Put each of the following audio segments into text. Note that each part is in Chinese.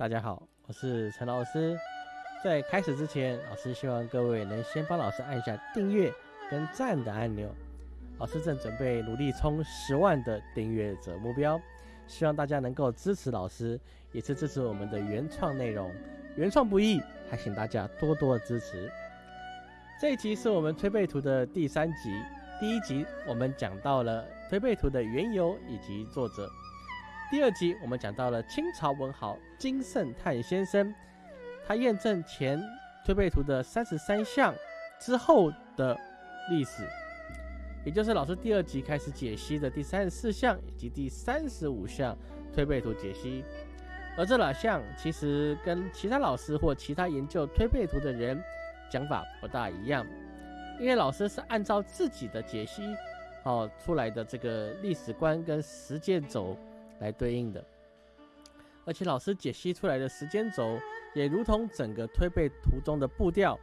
大家好，我是陈老师。在开始之前，老师希望各位能先帮老师按下订阅跟赞的按钮。老师正准备努力冲十万的订阅者目标，希望大家能够支持老师，也是支持我们的原创内容。原创不易，还请大家多多支持。这一集是我们推背图的第三集，第一集我们讲到了推背图的缘由以及作者。第二集我们讲到了清朝文豪金圣叹先生，他验证前推背图的三十三项之后的历史，也就是老师第二集开始解析的第三十四项以及第三十五项推背图解析。而这两项其实跟其他老师或其他研究推背图的人讲法不大一样，因为老师是按照自己的解析哦出来的这个历史观跟实践轴。来对应的，而且老师解析出来的时间轴也如同整个推背图中的步调，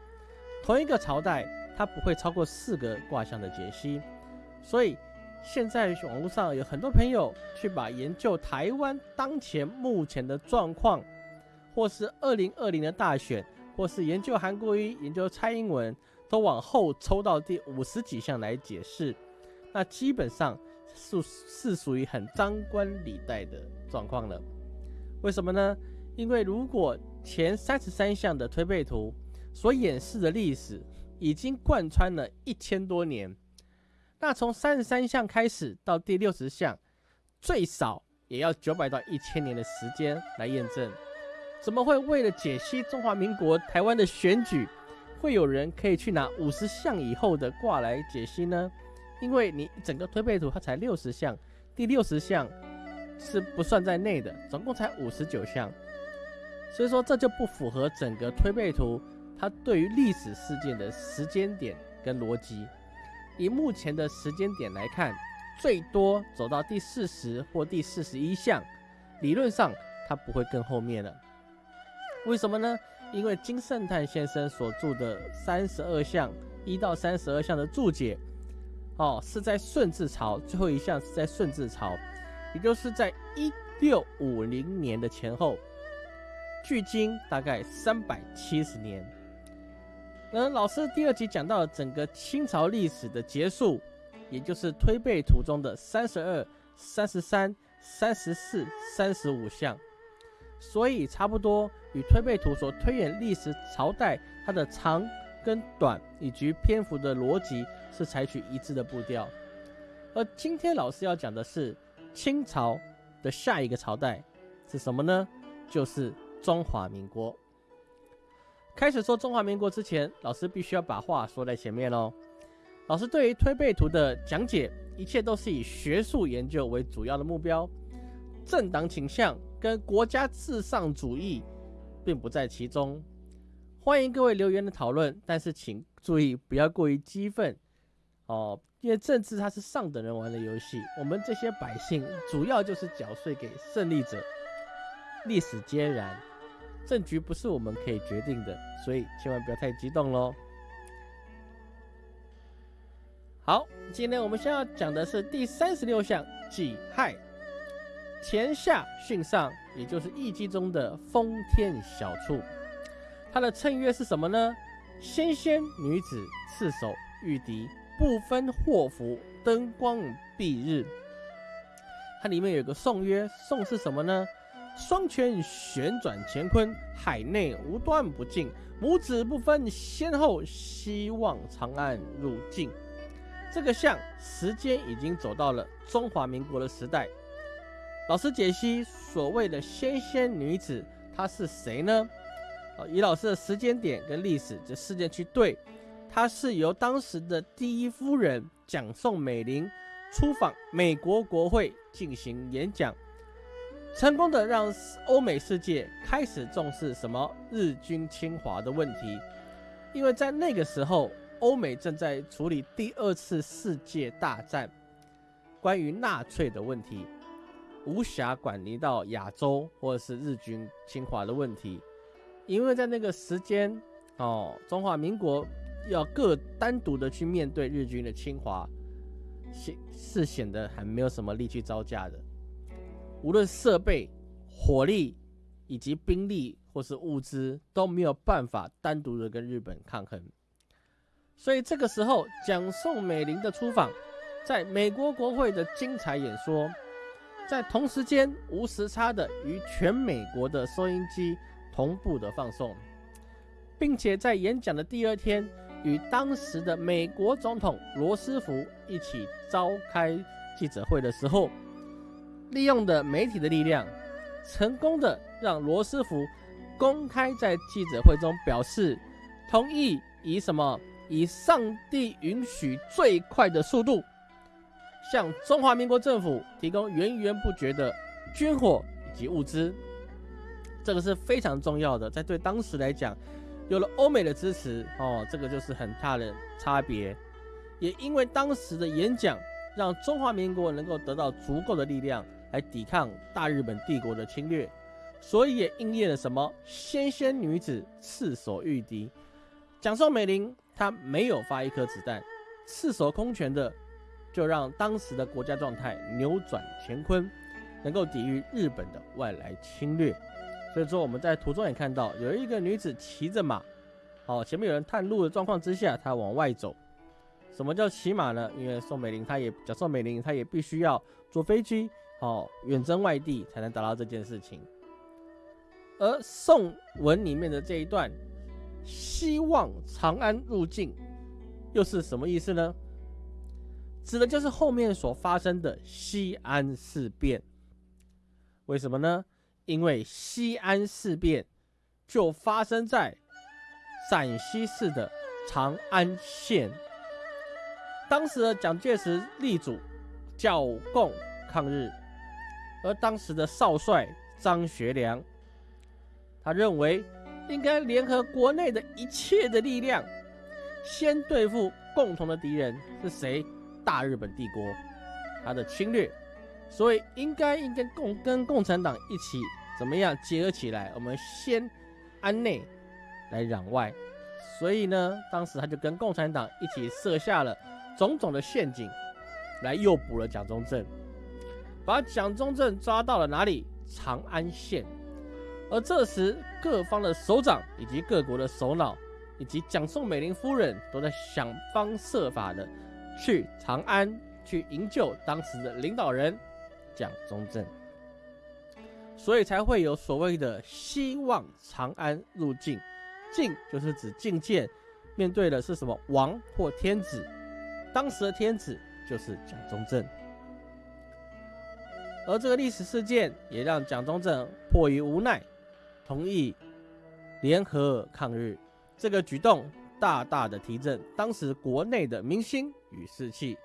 同一个朝代它不会超过四个卦象的解析，所以现在网络上有很多朋友去把研究台湾当前目前的状况，或是二零二零的大选，或是研究韩国瑜、研究蔡英文，都往后抽到第五十几项来解释，那基本上。是是属于很张冠李戴的状况了，为什么呢？因为如果前三十三项的推背图所演示的历史已经贯穿了一千多年，那从三十三项开始到第六十项，最少也要九百到一千年的时间来验证。怎么会为了解析中华民国台湾的选举，会有人可以去拿五十项以后的卦来解析呢？因为你整个推背图它才六十项，第六十项是不算在内的，总共才五十九项，所以说这就不符合整个推背图它对于历史事件的时间点跟逻辑。以目前的时间点来看，最多走到第四十或第四十一项，理论上它不会更后面了。为什么呢？因为金圣叹先生所著的三十二项一到三十二项的注解。哦，是在顺治朝最后一项是在顺治朝，也就是在一六五零年的前后，距今大概三百七十年。那老师第二集讲到了整个清朝历史的结束，也就是推背图中的三十二、三十三、三十四、三十五项，所以差不多与推背图所推演历史朝代它的长。跟短以及篇幅的逻辑是采取一致的步调，而今天老师要讲的是清朝的下一个朝代是什么呢？就是中华民国。开始说中华民国之前，老师必须要把话说在前面喽。老师对于推背图的讲解，一切都是以学术研究为主要的目标，政党倾向跟国家至上主义并不在其中。欢迎各位留言的讨论，但是请注意不要过于激愤哦，因为政治它是上等人玩的游戏，我们这些百姓主要就是缴税给胜利者。历史皆然，政局不是我们可以决定的，所以千万不要太激动喽。好，今天我们先要讲的是第三十六项己亥，前下巽上，也就是易经中的封天小畜。它的称曰是什么呢？纤纤女子，赤手御敌，不分祸福，灯光蔽日。它里面有个颂曰，颂是什么呢？双拳旋转乾坤，海内无端不尽，母子不分先后，希望长安入境。这个像时间已经走到了中华民国的时代。老师解析所谓的纤纤女子，她是谁呢？以老师的时间点跟历史这事件去对，它是由当时的第一夫人蒋宋美龄出访美国国会进行演讲，成功的让欧美世界开始重视什么日军侵华的问题，因为在那个时候，欧美正在处理第二次世界大战，关于纳粹的问题，无暇管理到亚洲或者是日军侵华的问题。因为在那个时间，哦，中华民国要各单独的去面对日军的侵华，显是显得还没有什么力去招架的。无论设备、火力以及兵力或是物资都没有办法单独的跟日本抗衡。所以这个时候，蒋宋美龄的出访，在美国国会的精彩演说，在同时间无时差的与全美国的收音机同步的放送，并且在演讲的第二天。与当时的美国总统罗斯福一起召开记者会的时候，利用的媒体的力量，成功的让罗斯福公开在记者会中表示同意以什么以上帝允许最快的速度，向中华民国政府提供源源不绝的军火以及物资，这个是非常重要的，在对当时来讲。有了欧美的支持哦，这个就是很大的差别。也因为当时的演讲，让中华民国能够得到足够的力量来抵抗大日本帝国的侵略，所以也应验了什么“纤纤女子赤手御敌”。蒋宋美龄她没有发一颗子弹，赤手空拳的就让当时的国家状态扭转乾坤，能够抵御日本的外来侵略。所以说我们在图中也看到有一个女子骑着马，好，前面有人探路的状况之下，她往外走。什么叫骑马呢？因为宋美龄她也讲宋美龄她也必须要坐飞机，好，远征外地才能达到这件事情。而宋文里面的这一段“希望长安入境”又是什么意思呢？指的就是后面所发生的西安事变。为什么呢？因为西安事变就发生在陕西市的长安县，当时的蒋介石力主剿共抗日，而当时的少帅张学良，他认为应该联合国内的一切的力量，先对付共同的敌人是谁？大日本帝国，他的侵略。所以应该应该共跟共产党一起怎么样结合起来？我们先安内来攘外。所以呢，当时他就跟共产党一起设下了种种的陷阱，来诱捕了蒋中正，把蒋中正抓到了哪里？长安县。而这时各方的首长以及各国的首脑，以及蒋宋美龄夫人都在想方设法的去长安去营救当时的领导人。蒋中正，所以才会有所谓的希望长安入境，境就是指觐见，面对的是什么？王或天子，当时的天子就是蒋中正，而这个历史事件也让蒋中正迫于无奈，同意联合抗日，这个举动大大的提振当时国内的民心与士气。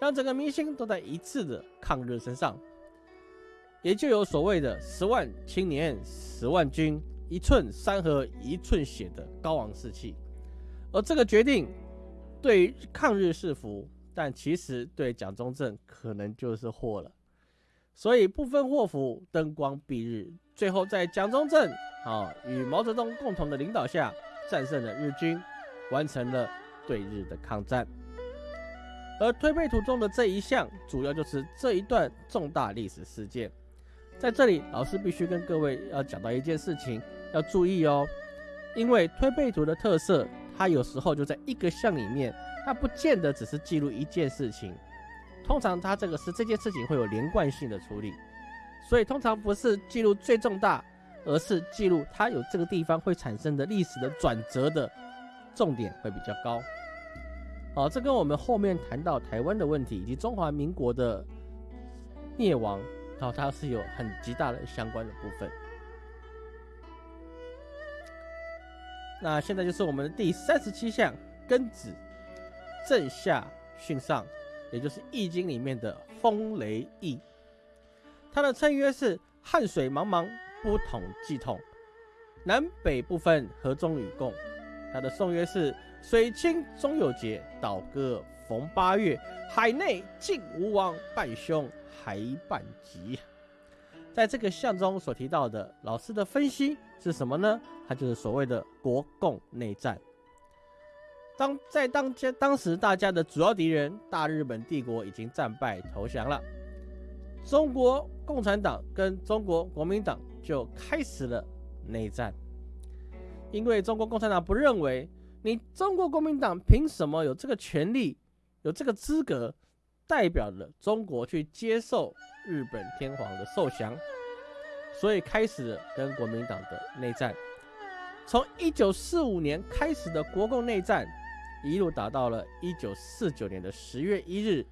让整个民心都在一致的抗日身上，也就有所谓的十万青年、十万军、一寸山河一寸血的高昂士气。而这个决定对抗日是福，但其实对蒋中正可能就是祸了。所以不分祸福，灯光蔽日，最后在蒋中正啊与毛泽东共同的领导下，战胜了日军，完成了对日的抗战。而推背图中的这一项，主要就是这一段重大历史事件。在这里，老师必须跟各位要讲到一件事情，要注意哦。因为推背图的特色，它有时候就在一个项里面，它不见得只是记录一件事情。通常它这个是这件事情会有连贯性的处理，所以通常不是记录最重大，而是记录它有这个地方会产生的历史的转折的重点会比较高。好，这跟我们后面谈到台湾的问题以及中华民国的灭亡，然后它是有很极大的相关的部分。那现在就是我们的第三十七项庚子正下巽上，也就是《易经》里面的风雷易。它的称曰是汉水茫茫，不统计统，南北部分，合中与共。它的颂曰是。水清终有节，倒戈逢八月。海内尽无王，半凶还半吉。在这个象中所提到的，老师的分析是什么呢？它就是所谓的国共内战。当在当家当时大家的主要敌人大日本帝国已经战败投降了，中国共产党跟中国国民党就开始了内战。因为中国共产党不认为你中国国民党凭什么有这个权利、有这个资格，代表了中国去接受日本天皇的受降，所以开始了跟国民党的内战。从一九四五年开始的国共内战，一路打到了一九四九年的十月一日，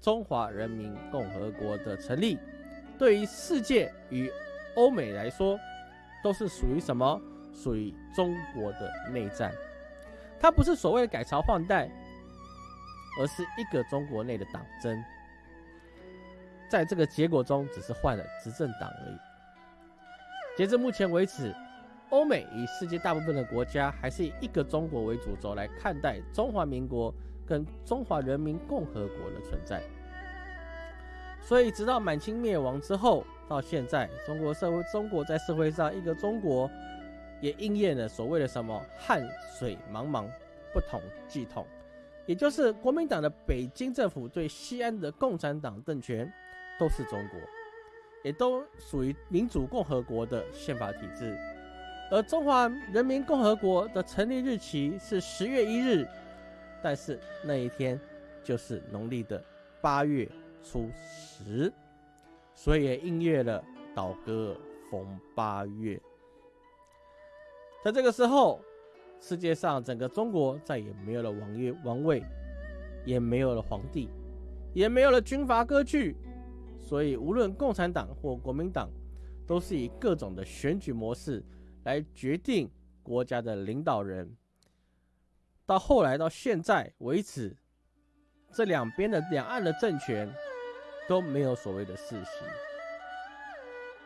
中华人民共和国的成立。对于世界与欧美来说，都是属于什么？属于中国的内战。它不是所谓的改朝换代，而是一个中国内的党争。在这个结果中，只是换了执政党而已。截至目前为止。欧美以世界大部分的国家还是以一个中国为主轴来看待中华民国跟中华人民共和国的存在，所以直到满清灭亡之后，到现在，中国社会中国在社会上一个中国，也应验了所谓的什么汉水茫茫，不统即统，也就是国民党的北京政府对西安的共产党政权都是中国，也都属于民主共和国的宪法体制。而中华人民共和国的成立日期是十月一日，但是那一天就是农历的八月初十，所以也应验了倒戈逢八月。在这个时候，世界上整个中国再也没有了王爷王位，也没有了皇帝，也没有了军阀割据，所以无论共产党或国民党，都是以各种的选举模式。来决定国家的领导人，到后来到现在为止，这两边的两岸的政权都没有所谓的世袭。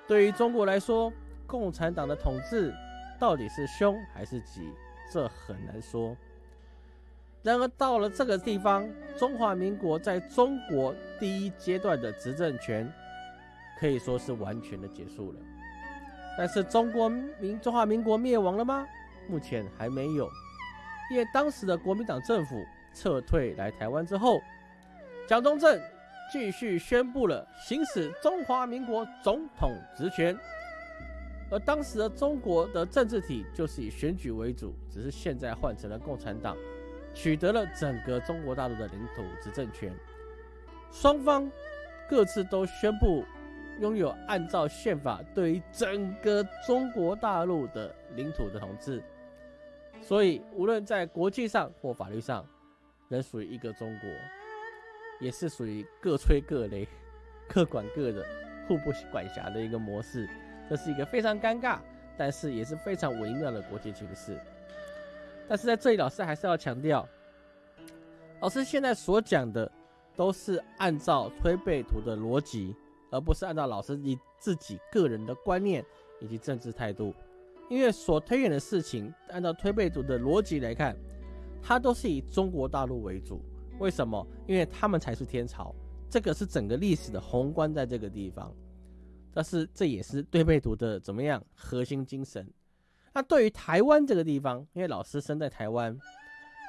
对于中国来说，共产党的统治到底是凶还是吉，这很难说。然而到了这个地方，中华民国在中国第一阶段的执政权可以说是完全的结束了。但是中国民中华民国灭亡了吗？目前还没有，因为当时的国民党政府撤退来台湾之后，蒋中正继续宣布了行使中华民国总统职权，而当时的中国的政治体就是以选举为主，只是现在换成了共产党，取得了整个中国大陆的领土执政权，双方各自都宣布。拥有按照宪法对于整个中国大陆的领土的统治，所以无论在国际上或法律上，仍属于一个中国，也是属于各吹各擂、各管各的、互不管辖的一个模式。这是一个非常尴尬，但是也是非常微妙的国际形势。但是在这里，老师还是要强调，老师现在所讲的都是按照推背图的逻辑。而不是按照老师你自己个人的观念以及政治态度，因为所推演的事情，按照推背图的逻辑来看，它都是以中国大陆为主。为什么？因为他们才是天朝，这个是整个历史的宏观在这个地方。但是这也是推背图的怎么样核心精神。那对于台湾这个地方，因为老师生在台湾，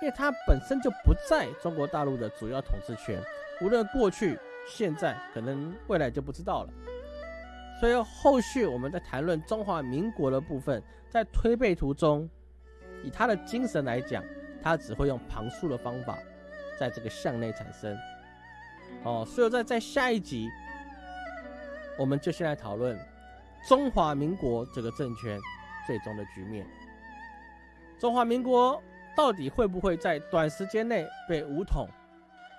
因为他本身就不在中国大陆的主要统治权，无论过去。现在可能未来就不知道了，所以后续我们在谈论中华民国的部分，在推背图中，以他的精神来讲，他只会用旁述的方法，在这个向内产生。哦，所以在在下一集，我们就先来讨论中华民国这个政权最终的局面。中华民国到底会不会在短时间内被武统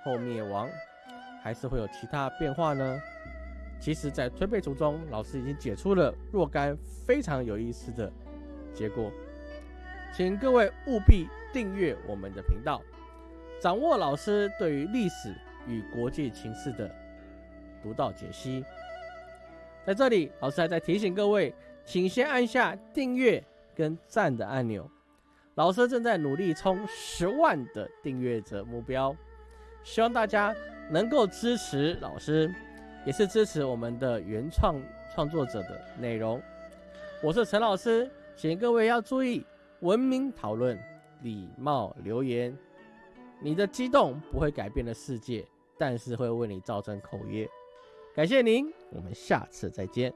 后灭亡？还是会有其他变化呢？其实，在推背图中，老师已经解出了若干非常有意思的结果，请各位务必订阅我们的频道，掌握老师对于历史与国际情势的独到解析。在这里，老师还在提醒各位，请先按下订阅跟赞的按钮。老师正在努力冲十万的订阅者目标，希望大家。能够支持老师，也是支持我们的原创创作者的内容。我是陈老师，请各位要注意文明讨论、礼貌留言。你的激动不会改变了世界，但是会为你造成口业。感谢您，我们下次再见。